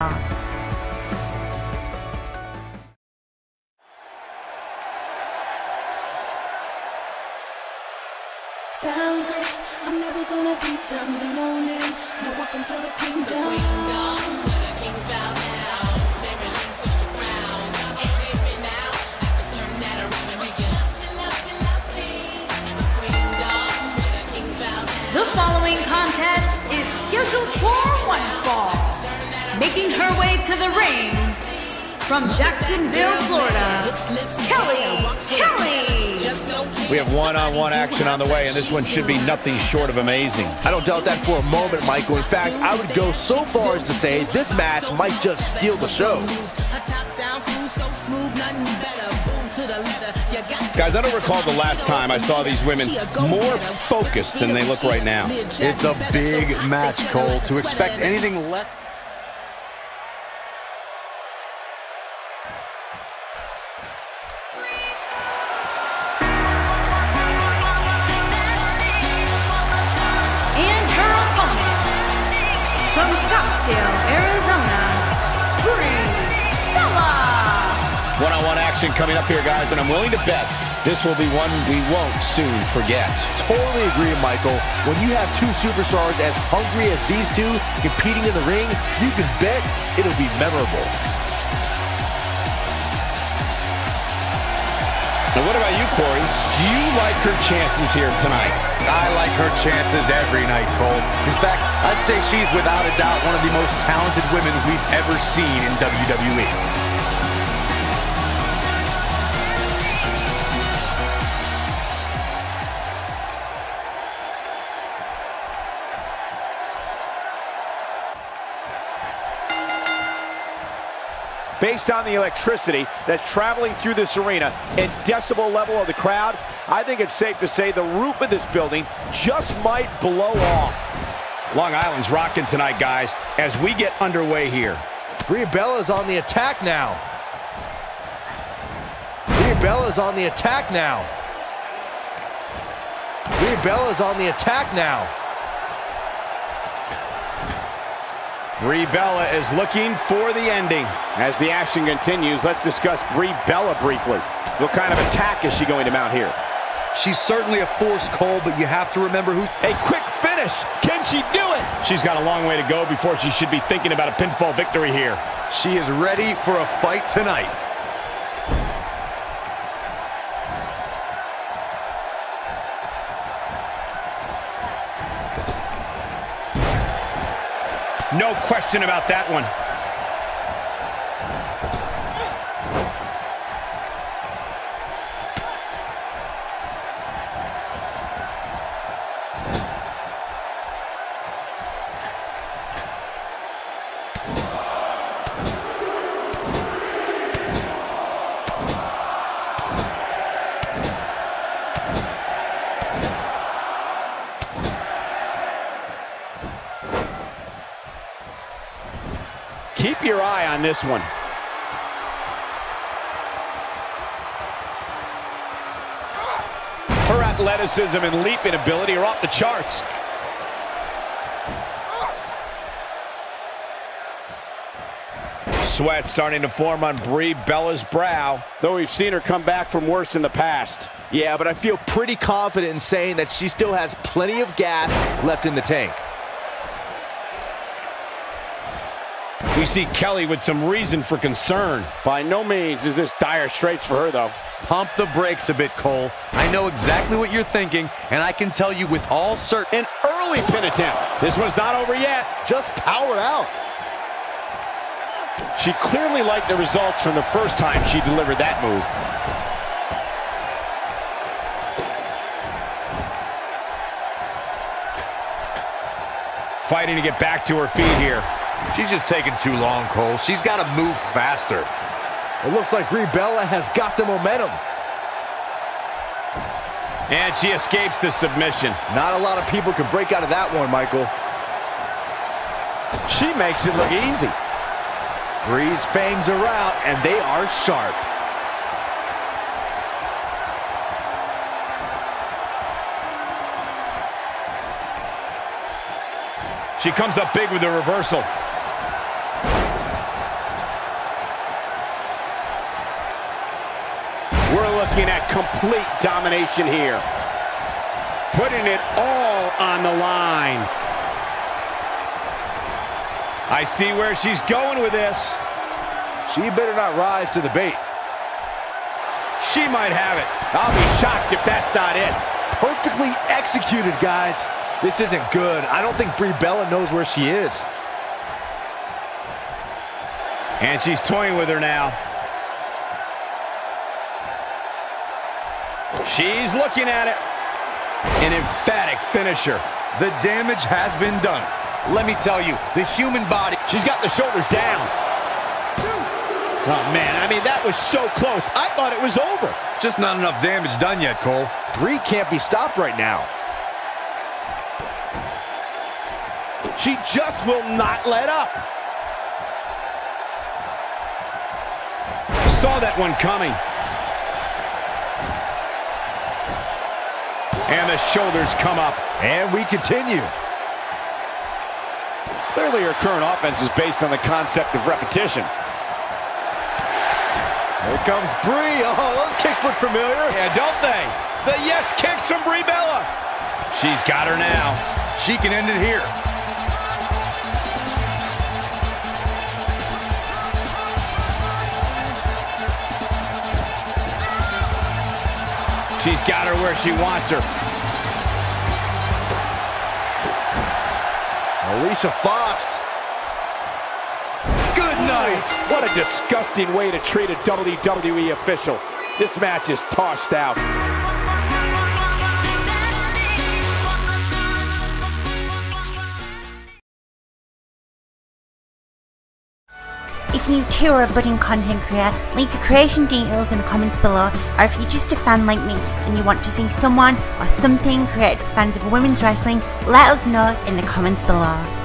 Style grace, I'm never gonna be done lean on it. Now welcome to the kingdom. Making her way to the ring from Jacksonville, Florida, Kelly Kelly. We have one-on-one action on the way, and this one should be nothing short of amazing. I don't doubt that for a moment, Michael. In fact, I would go so far as to say this match might just steal the show. Guys, I don't recall the last time I saw these women more focused than they look right now. It's a big match, Cole. To expect anything less... Scottsdale, Arizona, Brie Bella. One-on-one action coming up here, guys, and I'm willing to bet this will be one we won't soon forget. Totally agree, Michael. When you have two superstars as hungry as these two competing in the ring, you can bet it'll be memorable. Now, what about you, Corey? Do you like her chances here tonight? I like her chances every night, Cole. In fact, I'd say she's without a doubt one of the most talented women we've ever seen in. WWE. Based on the electricity that's traveling through this arena and decibel level of the crowd, I think it's safe to say the roof of this building just might blow off. Long Island's rocking tonight, guys, as we get underway here. Brie Bella's on the attack now. Brie Bella's on the attack now. Brie Bella's on the attack now. Brie Bella is looking for the ending. As the action continues, let's discuss Brie Bella briefly. What kind of attack is she going to mount here? She's certainly a force, Cole, but you have to remember who... A quick finish. Can she do it? She's got a long way to go before she should be thinking about a pinfall victory here. She is ready for a fight tonight. No question about that one. Keep your eye on this one. Her athleticism and leaping ability are off the charts. Sweat starting to form on Brie Bella's brow. Though we've seen her come back from worse in the past. Yeah, but I feel pretty confident in saying that she still has plenty of gas left in the tank. We see Kelly with some reason for concern. By no means is this dire straits for her, though. Pump the brakes a bit, Cole. I know exactly what you're thinking, and I can tell you with all certain... An early pin attempt. This one's not over yet. Just powered out. She clearly liked the results from the first time she delivered that move. Fighting to get back to her feet here. She's just taking too long, Cole. She's got to move faster. It looks like Brie Bella has got the momentum. And she escapes the submission. Not a lot of people can break out of that one, Michael. She makes it look easy. Brie's fangs are out, and they are sharp. She comes up big with the reversal. Looking at complete domination here. Putting it all on the line. I see where she's going with this. She better not rise to the bait. She might have it. I'll be shocked if that's not it. Perfectly executed, guys. This isn't good. I don't think Brie Bella knows where she is. And she's toying with her now. She's looking at it. An emphatic finisher. The damage has been done. Let me tell you, the human body... She's got the shoulders down. Oh, man, I mean, that was so close. I thought it was over. Just not enough damage done yet, Cole. Brie can't be stopped right now. She just will not let up. Saw that one coming. And the shoulders come up. And we continue. Clearly her current offense is based on the concept of repetition. Here comes Brie. Oh, those kicks look familiar. Yeah, don't they? The yes kicks from Brie Bella. She's got her now. She can end it here. She's got her where she wants her. Alicia Fox. Good night. What a disgusting way to treat a WWE official. This match is tossed out. If you too are a budding content creator, leave your creation details in the comments below, or if you're just a fan like me and you want to see someone or something created for fans of women's wrestling, let us know in the comments below.